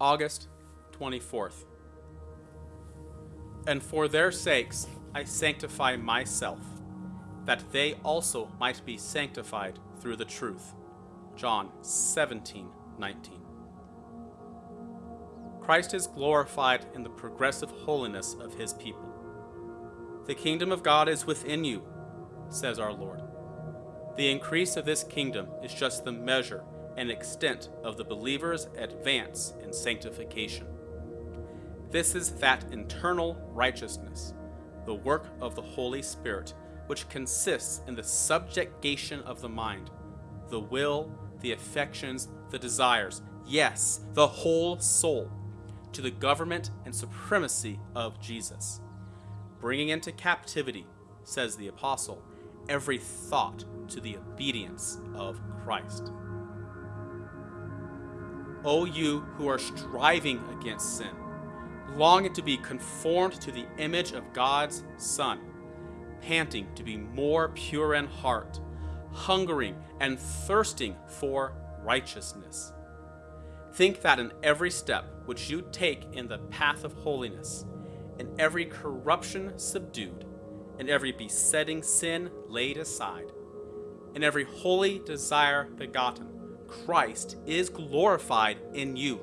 August 24th. And for their sakes I sanctify myself, that they also might be sanctified through the truth. John 17 19. Christ is glorified in the progressive holiness of his people. The kingdom of God is within you, says our Lord. The increase of this kingdom is just the measure and extent of the believer's advance in sanctification. This is that internal righteousness, the work of the Holy Spirit, which consists in the subjugation of the mind, the will, the affections, the desires, yes, the whole soul, to the government and supremacy of Jesus, bringing into captivity, says the Apostle, every thought to the obedience of Christ. O you who are striving against sin, longing to be conformed to the image of God's Son, panting to be more pure in heart, hungering and thirsting for righteousness. Think that in every step which you take in the path of holiness, in every corruption subdued, in every besetting sin laid aside, in every holy desire begotten, Christ is glorified in you.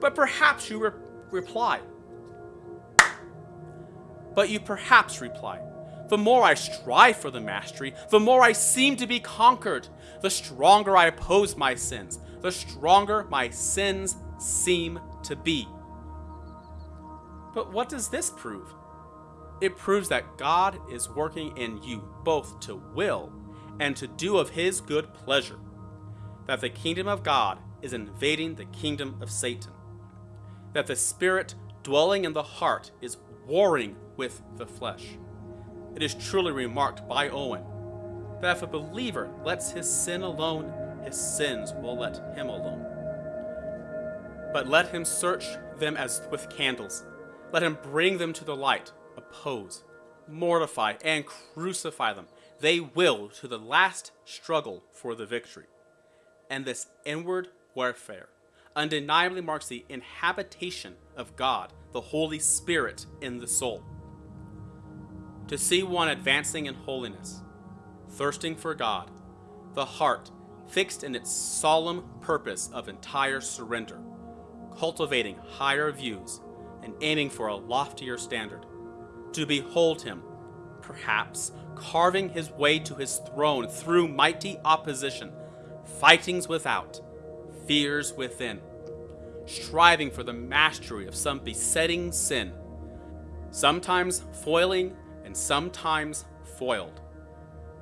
But perhaps you re- reply, but you perhaps reply, the more I strive for the mastery, the more I seem to be conquered, the stronger I oppose my sins, the stronger my sins seem to be. But what does this prove? It proves that God is working in you both to will and to do of his good pleasure, that the kingdom of God is invading the kingdom of Satan, that the spirit dwelling in the heart is warring with the flesh. It is truly remarked by Owen that if a believer lets his sin alone, his sins will let him alone. But let him search them as with candles. Let him bring them to the light, oppose, mortify, and crucify them. They will to the last struggle for the victory. And this inward warfare undeniably marks the inhabitation of God, the Holy Spirit, in the soul. To see one advancing in holiness, thirsting for God, the heart fixed in its solemn purpose of entire surrender, cultivating higher views and aiming for a loftier standard, to behold him, perhaps carving his way to his throne through mighty opposition, fightings without, fears within, striving for the mastery of some besetting sin, sometimes foiling and sometimes foiled,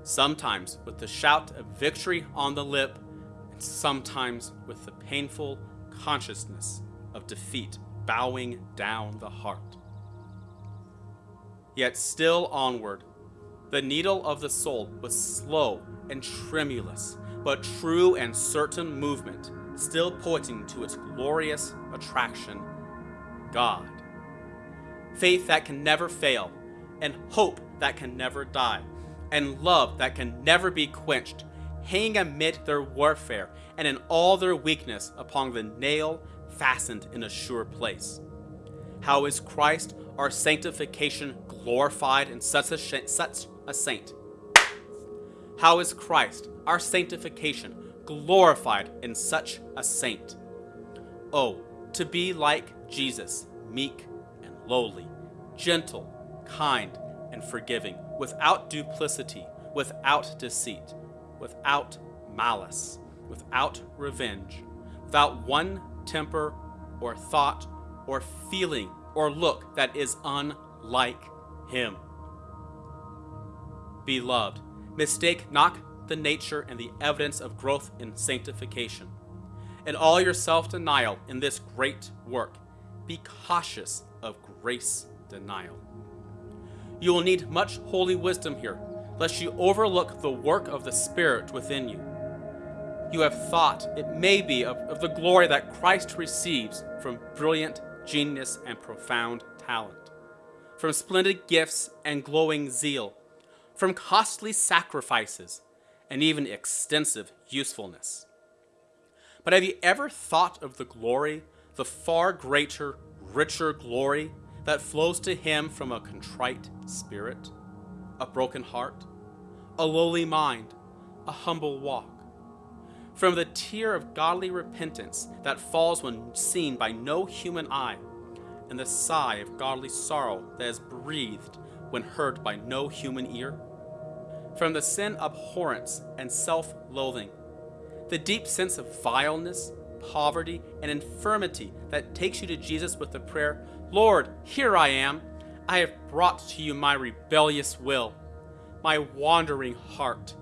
sometimes with the shout of victory on the lip, and sometimes with the painful consciousness of defeat bowing down the heart. Yet still onward, the needle of the soul was slow and tremulous, but true and certain movement, still pointing to its glorious attraction God. Faith that can never fail, and hope that can never die, and love that can never be quenched, hanging amid their warfare and in all their weakness upon the nail fastened in a sure place. How is Christ, our sanctification, glorified in such a, such a saint? How is Christ, our sanctification, glorified in such a saint? Oh, to be like Jesus, meek and lowly, gentle, kind, and forgiving, without duplicity, without deceit, without malice, without revenge, without one temper or thought or feeling or look that is unlike him. Beloved, mistake not the nature and the evidence of growth in sanctification. In all your self denial in this great work, be cautious of grace denial. You will need much holy wisdom here, lest you overlook the work of the Spirit within you. You have thought, it may be, of, of the glory that Christ receives from brilliant genius and profound talent, from splendid gifts and glowing zeal, from costly sacrifices and even extensive usefulness. But have you ever thought of the glory the far greater, richer glory that flows to him from a contrite spirit, a broken heart, a lowly mind, a humble walk. From the tear of godly repentance that falls when seen by no human eye, and the sigh of godly sorrow that is breathed when heard by no human ear. From the sin abhorrence and self loathing, the deep sense of vileness, poverty, and infirmity that takes you to Jesus with the prayer, Lord, here I am. I have brought to you my rebellious will, my wandering heart,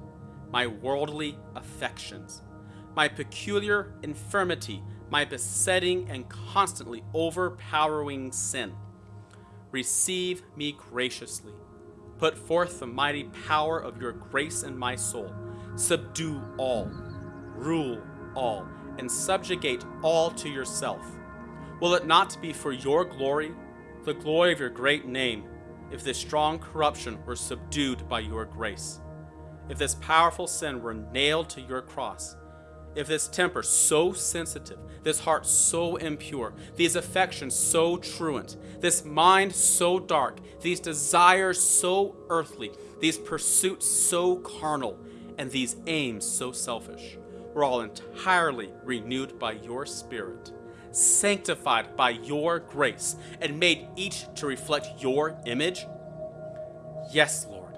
my worldly affections, my peculiar infirmity, my besetting and constantly overpowering sin. Receive me graciously. Put forth the mighty power of your grace in my soul. Subdue all, rule all, and subjugate all to yourself. Will it not be for your glory, the glory of your great name, if this strong corruption were subdued by your grace? If this powerful sin were nailed to your cross? If this temper so sensitive, this heart so impure, these affections so truant, this mind so dark, these desires so earthly, these pursuits so carnal, and these aims so selfish, were all entirely renewed by your Spirit, sanctified by your grace, and made each to reflect your image? Yes, Lord,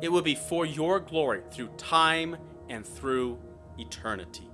it would be for your glory through time and through eternity.